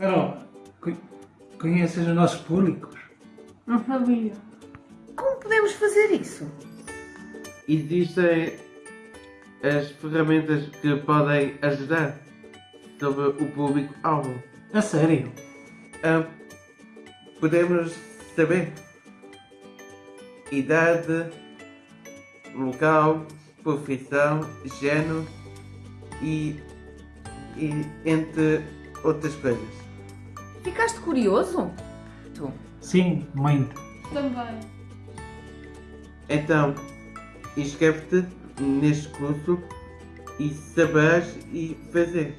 Carol, co- conheces os nossos públicos? Não sabia. Como podemos fazer isso? Existem as ferramentas que podem ajudar sobre o público-alvo. A sério? Ah, podemos saber idade, local, profissão, género e, e entre outras coisas. Ficaste curioso? Tu. Sim, muito. Também. Então, inscreve-te neste curso e saberás e fazer.